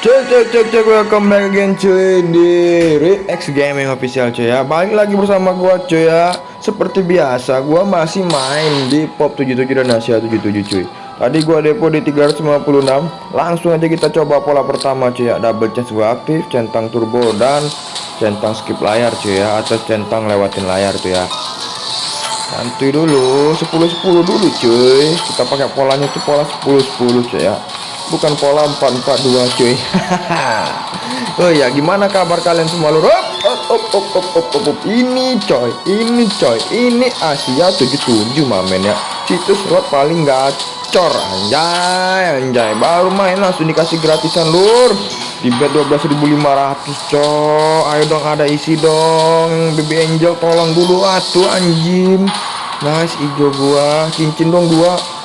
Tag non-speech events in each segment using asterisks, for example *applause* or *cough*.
Cek cek cek cek welcome back again cuy di Rex Gaming official cuy ya. Balik lagi bersama gua cuy ya. Seperti biasa gua masih main di Pop 77 dan Asia 77 cuy. Tadi gua depo di 356 Langsung aja kita coba pola pertama cuy ya. Double chance gua aktif, centang turbo dan centang skip layar cuy ya. Atau centang lewatin layar tuh ya. Santuy dulu 10-10 dulu cuy. Kita pakai polanya tuh pola 10-10 cuy ya bukan pola 442 cuy. *laughs* Oh ya gimana kabar kalian semua lur? Op, op, op, op, op, op, op. ini coy ini coy ini Asia 77 mamen ya. Situs slot paling gacor anjay anjay. Baru main langsung dikasih gratisan lur. Di bet 12.500 coy. Ayo dong ada isi dong. Baby angel tolong dulu atuh anjing. Nice hijau gua. Cincin dong dua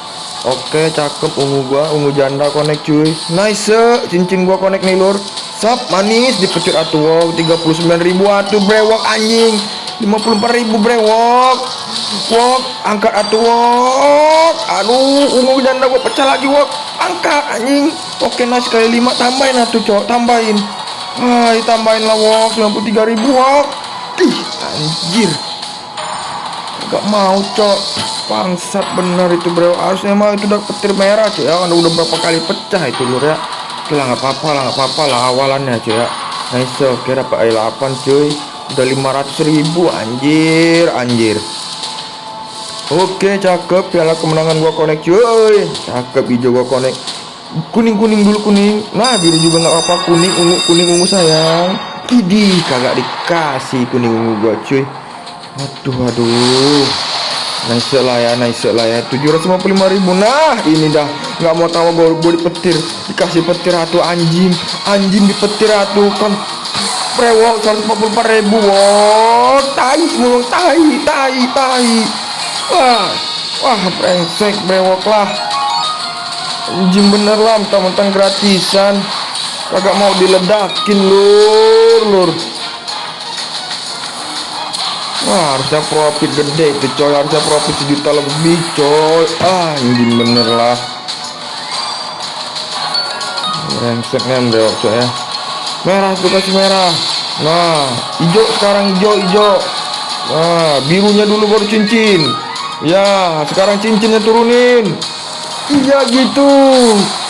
Oke cakep ungu gua ungu janda connect cuy. Nice cincin gua connect nih lur. Sap manis dipecut atuh wow. 39.000 atuh brewok anjing. 54.000 brewok. Wok angkat atuh wok. Aduh ungu janda gua pecah lagi wok. Angkat anjing. Oke nice kali 5 tambahin atuh cok. Tambahin. Hai tambahin lah wok 93.000 wok. Ih anjir. Gak mau cok Bangsat bener itu bro. Harusnya mah itu udah petir merah cuy ya Udah berapa kali pecah itu lur ya. Lah gak apa-apa lah gak apa-apa lah awalannya cuy ya. Nice oke dapat air 8 cuy. Udah 500 ribu anjir Anjir. Oke cakep. Piala kemenangan gua connect cuy. Cakep hijau gua connect. Kuning-kuning dulu kuning. Nah biru juga gak apa-apa. Kuning ungu kuning ungu sayang. Idi kagak dikasih kuning ungu gua cuy. Aduh aduh Nice lah ya nice lah ya 755 ribu. Nah ini dah. Nggak mau tahu gue, gue dipetir. Dikasih petir atuh anjing. Anjing dipetir atuh. Kan Brewok 144 ribu. Wow Tai mulung tai tai tai. Wah Wah brengsek brewok lah. Anjing bener lah mentang-mentang gratisan. Kagak mau diledakin lur lur Wah harusnya profit gede itu coy. Harusnya profit sejuta lebih coy. Ah anjing bener lah. Rengsek nembel coy ya. Merah tuh kasih merah. Nah hijau sekarang hijau hijau. Nah birunya dulu baru cincin. Ya sekarang cincinnya turunin. Iya gitu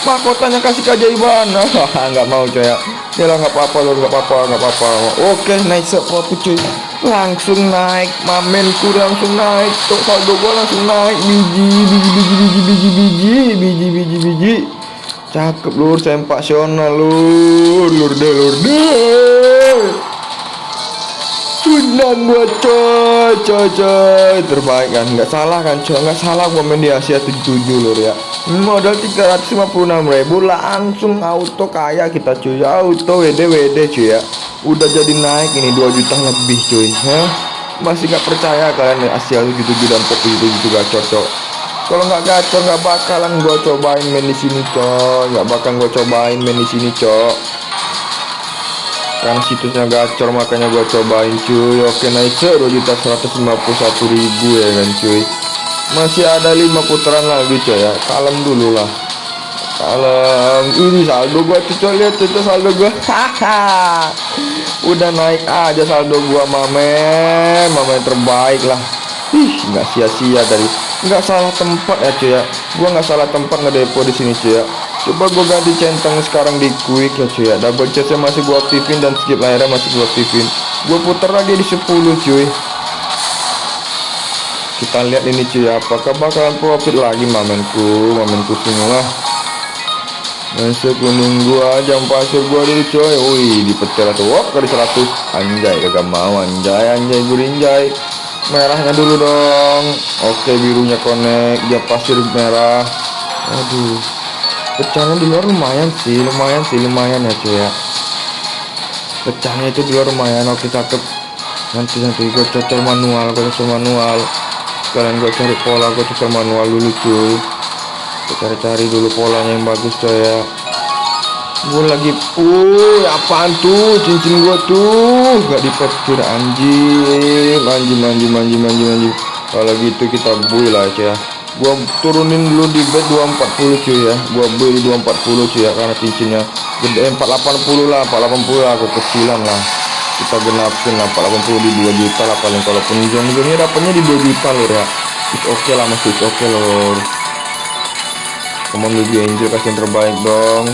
Mahkotanya kasih keajaiban *laughs* nggak mau coy. Ya lah nggak apa-apa loh nggak apa-apa nggak apa-apa. Oke nice profit cuy. Langsung naik mamenku langsung naik tuh saldo gua langsung naik. Biji biji biji biji biji biji biji biji biji. Cakep lur sempasional lur. Lur deh lur deh Sunan coy coy coy. Terbaik kan? Nggak salah kan coy? Nggak salah main di Asia 77 lur ya. Modal 356 ribu langsung auto kaya kita cuy. Auto WD WD cuy ya. Udah jadi naik ini 2 juta lebih cuy. Hah? masih nggak percaya kalian ya Asia 77 dan pop 77 gacor cok. Kalau nggak gacor nggak bakalan gua cobain main di sini cok nggak bakal gua cobain main di sini cok karena situsnya gacor makanya gua cobain cuy. Oke nice 2 juta 151 ribu ya kan cuy. Masih ada lima putaran lagi coy ya. Kalem dulu lah. Kalem. Ini saldo gua tuh coy. Lihat saldo gua. Haha *laughs* udah naik aja saldo gua mamen mamen terbaik lah. Ih nggak sia-sia dari nggak salah tempat ya cuy ya. Gua nggak salah tempat ngedepo di sini cuy ya coba gua ganti centang sekarang di quick ya cuy ya. Double chestnya masih gua aktifin dan skip layarnya masih gua aktifin. Gua putar lagi di 10 cuy. Kita lihat ini cuy apakah bakalan profit lagi mamenku mamenku semua Masuk kuning gua jam pasir gua dulu coy Wih dipetir atau wop kali 100 Anjay kagak mau anjay anjay gurinjay Merahnya dulu dong. Oke birunya connect Jam pasir merah. Aduh Pecahnya di luar lumayan sih Lumayan sih lumayan ya cuy ya. Pecahnya itu di luar lumayan Oke cakep. Nanti nanti gue cocok manual Gue cocok manual. Kalian gue cari pola gue cocok manual dulu cuy cari-cari dulu polanya yang bagus coy ya. Gue lagi uh apaan tuh cincin gua tuh gak dipetir anjing. Anjing anjing anjing anjing anjing. Kalau gitu kita buy lah ya gua turunin dulu di bed 240 cuy ya. Gua beli 240 cuy ya karena cincinnya gede. 480 lah 480 lah kekecilan lah. Kita genapin lah 480 di 2 juta lah paling. Kalaupun jong-jongnya dapatnya di 2 juta lor ya. Oke okay lah masih oke okay lor. Come on baby angel kasih yang terbaik dong.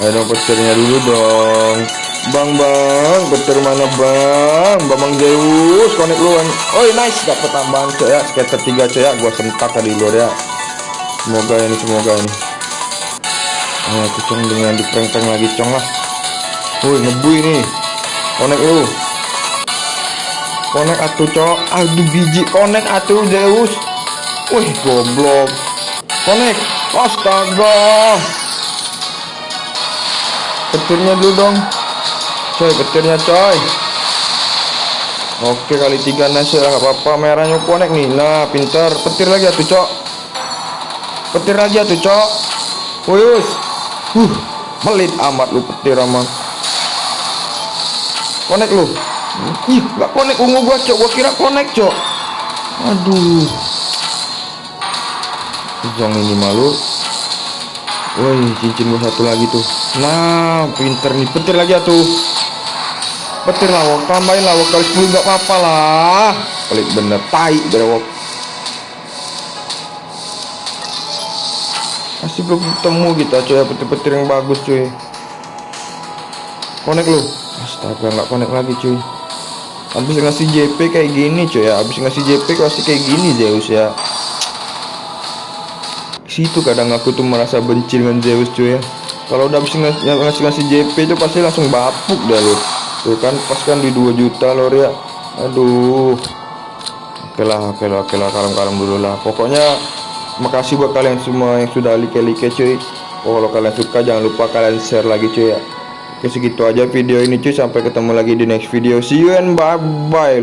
Ayo dong petirnya dulu dong Bang bang petir mana bang? Bang Zeus connect lu Oh nice. Dapat tambahan coy ya. Skater 3 coy ya. Gua sentak tadi luar ya. Semoga ini semoga ini. Ayo aku cong dengan di prank lagi cong lah. Woi ngebui nih. Connect lu. Connect atuh cok. Aduh biji. Connect atuh Zeus. Wih goblok. Connect Astaga. Petirnya dulu dong Coy petirnya coy. Oke kali tiga nasi lah apa-apa. Merahnya connect nih Nah pintar. Petir lagi atuh cok. Petir lagi atuh cok. Wuyus Huh Melit amat lu petir aman. Connect lu? Ih gak connect ungu gua cok. Gua kira connect cok. Aduh. Zong ini malu. Woi cincin gua satu lagi tuh. Nah pinter nih. Petir lagi ya tuh Petir lawak tambahin lawak kali 10 gak apa-apa lah. Pelit bener tai berewok Masih belum ketemu kita coy ya, petir-petir yang bagus cuy. Konek lu. Astaga nggak konek lagi cuy. Habis ngasih JP kayak gini cuy ya. Habis ngasih JP kasih kayak gini Zeus ya. Situ kadang aku tuh merasa benci dengan Zeus cuy ya. Kalau udah habis ngasih, ngasih ngasih JP itu pasti langsung bapuk dah lo tuh kan pas kan di 2 juta lor ya aduh. Oke lah oke lah oke lah kalem-kalem dulu lah. Pokoknya makasih buat kalian semua yang sudah like-like cuy. Oh, kalau kalian suka jangan lupa kalian share lagi cuy ya. Oke segitu aja video ini cuy. Sampai ketemu lagi di next video. See you and bye bye